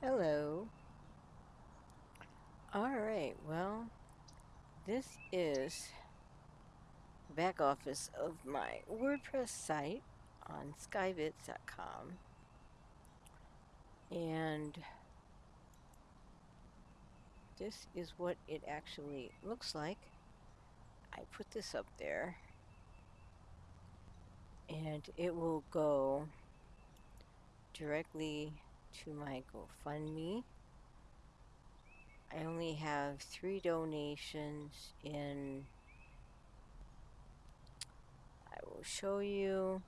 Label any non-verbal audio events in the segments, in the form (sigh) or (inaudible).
Hello. Alright, well, this is back office of my WordPress site on skybits.com. And this is what it actually looks like. I put this up there and it will go directly to my GoFundMe. I only have three donations in. I will show you.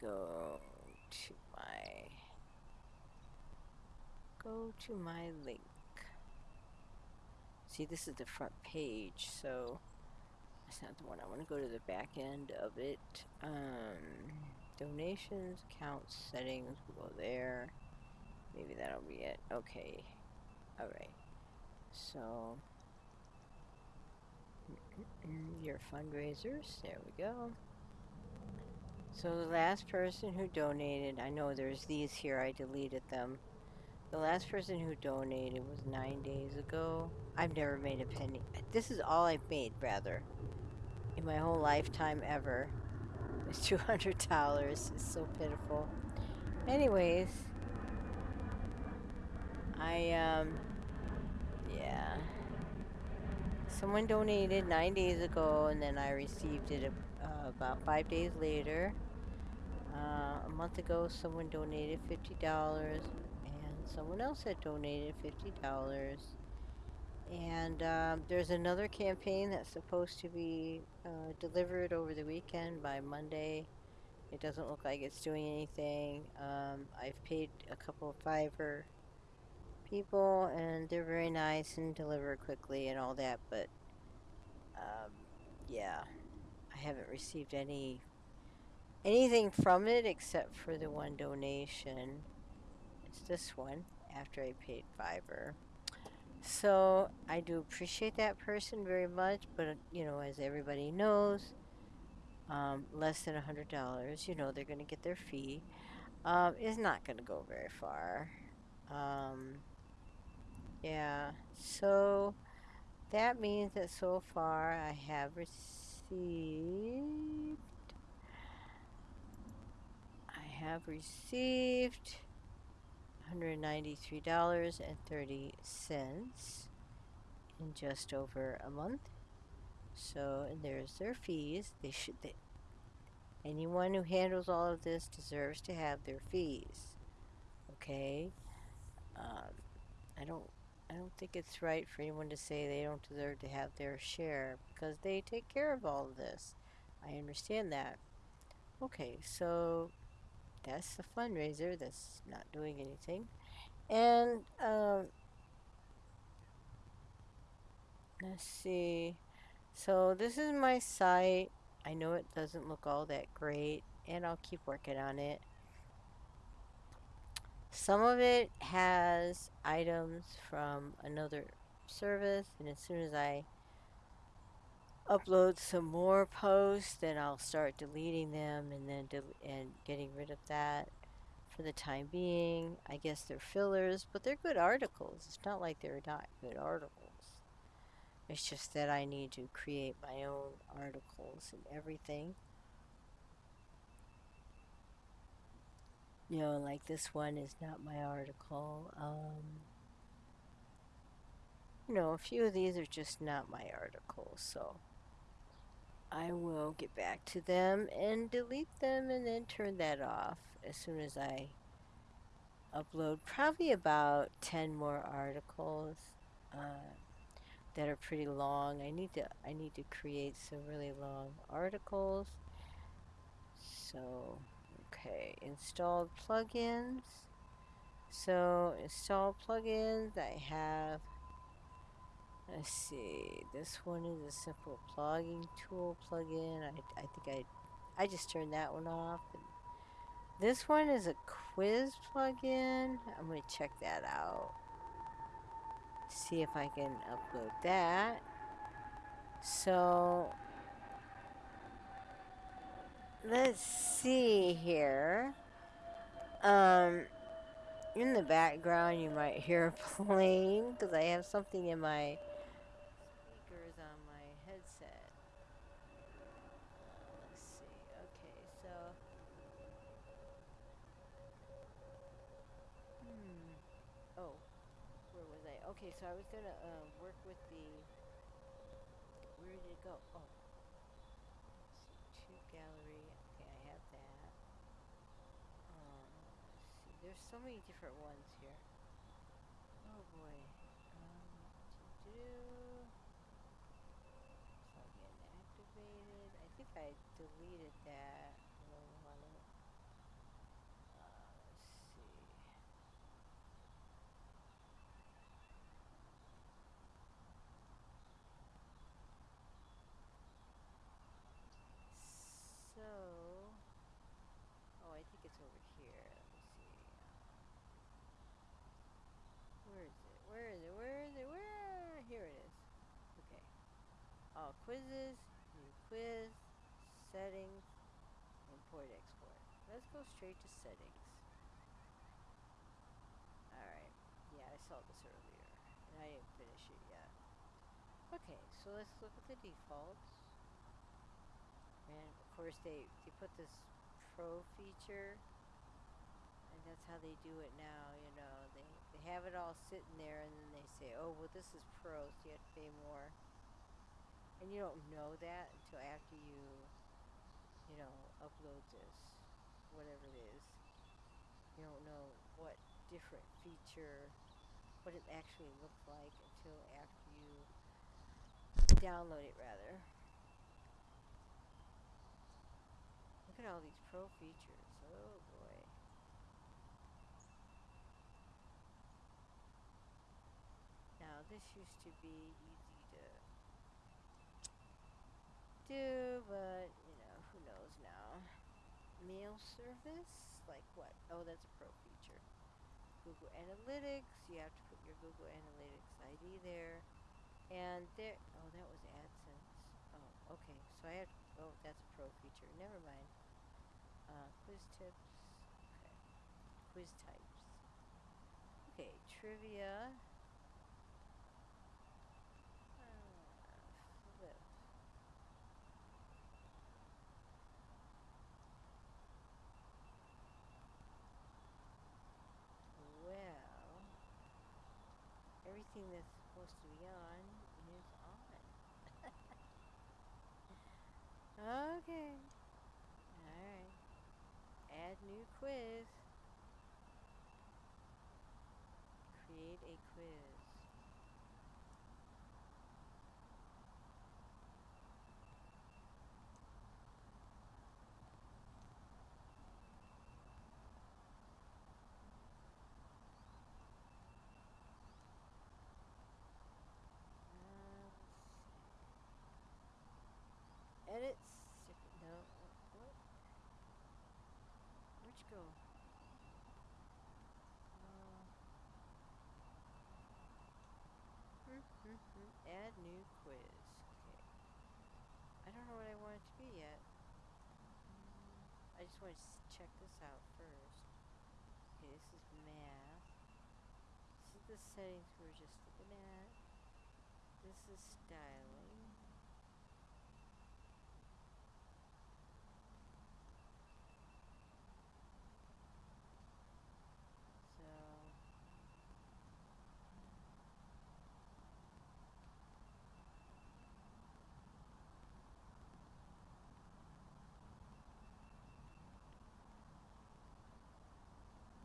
Go to my go to my link. See, this is the front page, so that's not the one. I want to go to the back end of it. Um, donations, accounts, settings, we'll go there. Maybe that'll be it. Okay. Alright. So, (clears throat) your fundraisers. There we go. So the last person who donated, I know there's these here, I deleted them. The last person who donated was nine days ago. I've never made a penny. This is all I've made, rather, my whole lifetime ever. It's $200. It's so pitiful. Anyways, I, um, yeah. Someone donated nine days ago, and then I received it uh, about five days later. Uh, a month ago, someone donated $50 and someone else had donated $50 and um, there's another campaign that's supposed to be uh, delivered over the weekend by Monday. It doesn't look like it's doing anything. Um, I've paid a couple of Fiverr people and they're very nice and deliver quickly and all that but um, yeah. I haven't received any anything from it except for the one donation. It's this one after I paid Fiverr. So I do appreciate that person very much, but you know, as everybody knows, um, less than a hundred dollars, you know, they're going to get their fee, um, is not going to go very far. Um, yeah, so that means that so far I have received, I have received $193.30 in just over a month. So, and there's their fees. They should, they, anyone who handles all of this deserves to have their fees. Okay? Um, I don't, I don't think it's right for anyone to say they don't deserve to have their share because they take care of all of this. I understand that. Okay, so that's the fundraiser that's not doing anything. And, um, let's see. So this is my site. I know it doesn't look all that great, and I'll keep working on it. Some of it has items from another service, and as soon as I upload some more posts, then I'll start deleting them and then and getting rid of that for the time being. I guess they're fillers, but they're good articles. It's not like they're not good articles. It's just that I need to create my own articles and everything. You know, like this one is not my article. Um, you know, a few of these are just not my articles, so I will get back to them and delete them and then turn that off as soon as I upload probably about 10 more articles uh, that are pretty long. I need to I need to create some really long articles. So, okay, installed plugins. So, install plugins. I have Let's see. This one is a simple plugging tool plugin. I, I think I, I just turned that one off. This one is a quiz plugin. I'm going to check that out. See if I can upload that. So, let's see here. Um, in the background, you might hear (laughs) a plane because I have something in my speakers on my headset. Uh, let's see. Okay, so. Hmm. Oh, where was I? Okay, so I was gonna uh, work with the. Where did it go? Oh. See. Tube gallery. Okay, I have that. Um, see. There's so many different ones here. Oh boy. Um, do It's not getting activated. I think I deleted that. I don't want it. Uh, let's see. So, oh, I think it's over here. Let me see. Uh, where is it? Where is it? Where is it? Where? Here it is. Okay. Quizzes, new quiz, settings, import export. Let's go straight to settings. Alright. Yeah, I saw this earlier. And I didn't finish it yet. Okay, so let's look at the defaults. And of course they, they put this pro feature and that's how they do it now, you know. They they have it all sitting there and then they say, Oh well this is pro so you have to pay more. And you don't know that until after you you know, upload this, whatever it is. You don't know what different feature what it actually looks like until after you download it rather. Look at all these pro features. Oh boy. Now this used to be easy to do, but you know, who knows now. Mail service? Like what? Oh, that's a pro feature. Google Analytics, you have to put your Google Analytics ID there. And there, oh, that was AdSense. Oh, okay, so I have, oh, that's a pro feature. Never mind. Uh, quiz tips. Okay. Quiz types. Okay, trivia. Uh, flip. Well, that's supposed to be on is on. okay. Alright. Add new quiz. Create a quiz. Uh, Edit. No. What? Where'd you go? Uh, hmm, hmm, hmm. Add new quiz. Okay. I don't know what I want it to be yet. Mm, I just want to check this out first. Okay, this is math. This is the settings we were just looking at. This is styling.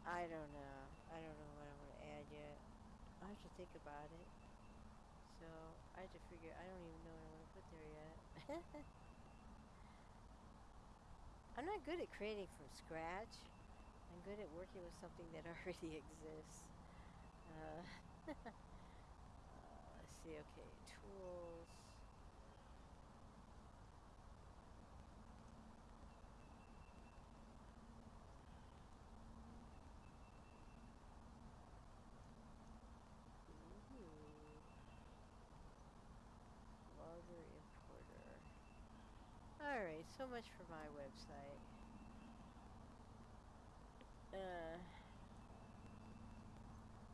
So I don't know. I don't know what I want to add yet. I have to think about it. So I have to figure. I don't even know what I want to put there yet. (laughs) I'm not good at creating from scratch. I'm good at working with something that (laughs) already exists. Uh, (laughs) uh, let's see. Okay, tools. So much for my website. Uh,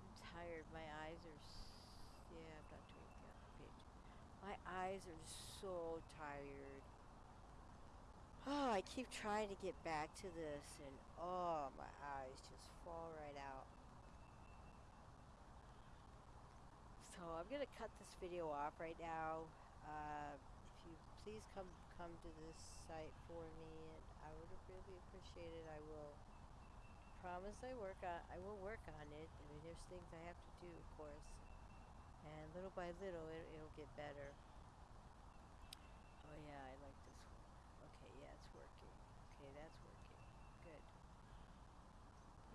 I'm tired. My eyes are. Yeah, I'm not doing the page. My eyes are so tired. Oh, I keep trying to get back to this, and oh, my eyes just fall right out. So I'm gonna cut this video off right now. Uh, please come come to this site for me, and I would really appreciate it. I will promise I work on I will work on it. I mean, there's things I have to do, of course, and little by little it, it'll get better. Oh yeah, I like this one. Okay, yeah, it's working. Okay, that's working. Good.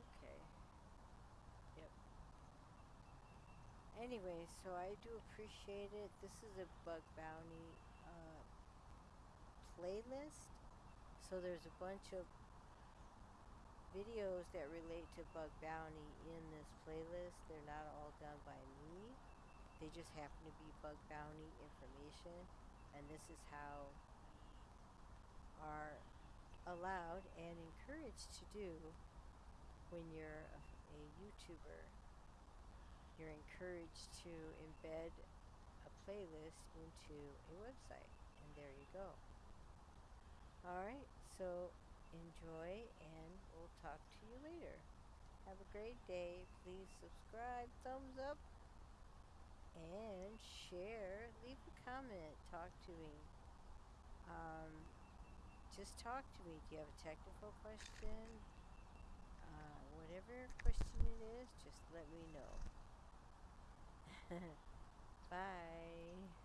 Okay. Yep. Anyway, so I do appreciate it. This is a bug bounty playlist. So there's a bunch of videos that relate to bug bounty in this playlist. They're not all done by me. They just happen to be bug bounty information. And this is how are allowed and encouraged to do when you're a, a YouTuber. You're encouraged to embed a playlist into a website. And there you go. Alright, so enjoy and we'll talk to you later. Have a great day. Please subscribe, thumbs up, and share. Leave a comment. Talk to me. Um, just talk to me. Do you have a technical question? Uh, whatever question it is, just let me know. (laughs) Bye.